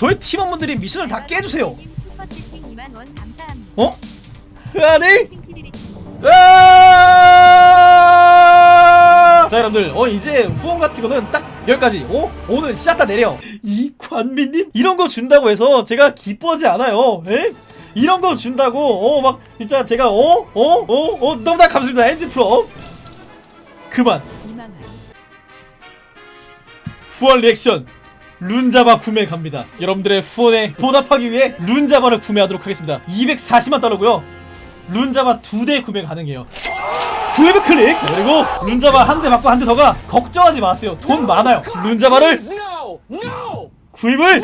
저희 팀원분들이 미션을 다 깨주세요 슈퍼채팅 2만 원 감사합니다. 어? 아니 아! 자 여러분들 어 이제 후원 같은 거는 딱 여기까지 어? 오늘 샷다 내려 이 관민님 이런 거 준다고 해서 제가 기뻐하지 않아요 에? 이런 거 준다고 어 막 진짜 제가 어? 어? 어? 어? 너무나 감사합니다 엔지 프로 그만 2만 원. 후원 리액션 Rune Zaba 구매 갑니다. 여러분들의 후원에 보답하기 위해 Rune Zaba를 구매하도록 하겠습니다. 240만 달러고요. Rune Zaba 두 대 구매 가능해요. 구입 클릭! 자, 그리고 Rune Zaba 한대 받고 한 대 더 가 걱정하지 마세요. 돈 많아요. Rune Zaba를! 구입을!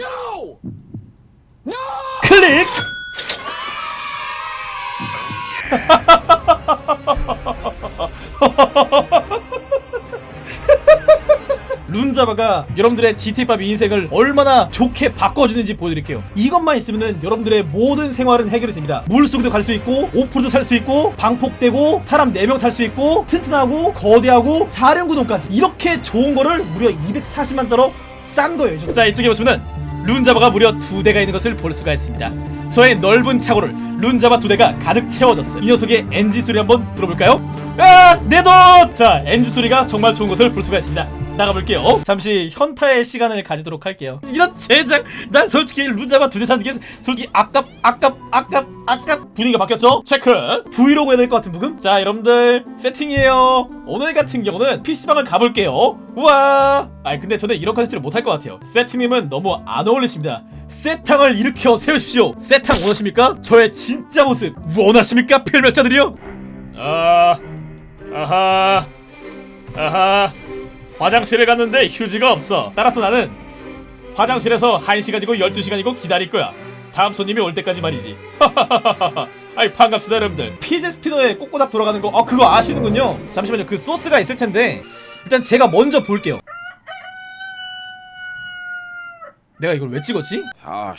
클릭 룬자바가 여러분들의 GT5 인생을 얼마나 좋게 바꿔주는지 보여드릴게요 이것만 있으면 여러분들의 모든 생활은 해결이 됩니다 물속에도 갈 수 있고 오프로도 살수 있고 방폭되고 사람 4명 탈 수 있고 튼튼하고 거대하고 사령구동까지 이렇게 좋은 거를 무려 240만 달러 싼 거예요 자 이쪽에 보시면은 룬자바가 무려 두 대가 있는 것을 볼 수가 있습니다. 저의 넓은 차고를 룬자바 두 대가 가득 채워졌어요. 이 녀석의 엔진 소리 한번 들어볼까요? 아, 내 돈! 자, 엔진 소리가 정말 좋은 것을 볼 수가 있습니다. 나가볼게요. 잠시 현타의 시간을 가지도록 할게요. 이런 제작, 난 솔직히 룬자바 두대 사는 게 솔직히 아깝, 아깝, 아깝, 아깝. 분위기가 바뀌었죠? 체크. 브이로그 해야 될 것 같은 부금? 자, 여러분들 세팅이에요. 오늘 같은 경우는 PC방을 가볼게요. 우와! 아니 근데 저는 이런 컨텐츠를 못할 것 같아요. 세팅님은 너무 안 어울리십니다. 세탕을 일으켜 세우십시오. 세탕 원하십니까? 저의 진짜 모습 원하십니까? 필멸자들이요? 아, 아하, 아하. 화장실에 갔는데 휴지가 없어. 따라서 나는 화장실에서 1시간이고 12시간이고 기다릴 거야. 다음 손님이 올 때까지 말이지. 아이 반갑습니다 여러분들. 피제 스피너에 꼬꼬닥 돌아가는 거, 어 그거 아시는군요. 잠시만요. 그 소스가 있을 텐데 일단 제가 먼저 볼게요. 내가 이걸 왜 찍었지? Oh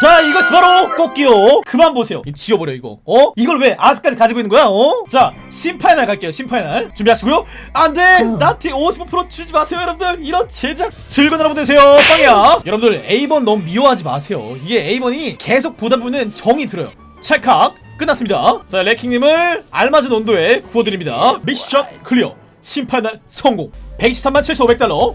자 이것이 바로 꽃기요. 그만 보세요. 지워버려 이거. 어? 이걸 왜 아직까지 가지고 있는 거야 어? 자 심파이날 갈게요 심파이날 준비하시고요. 안돼! 나한테 55% 주지 마세요 여러분들. 이런 제작 즐거운 하루 보내세요. 빵이야. 여러분들 A번 너무 미워하지 마세요. 이게 A번이 계속 보다 보면 정이 들어요. 찰칵. 끝났습니다. 자 레킹님을 알맞은 온도에 구워드립니다. 미션 클리어. 심파이날 성공. 123만 7,500달러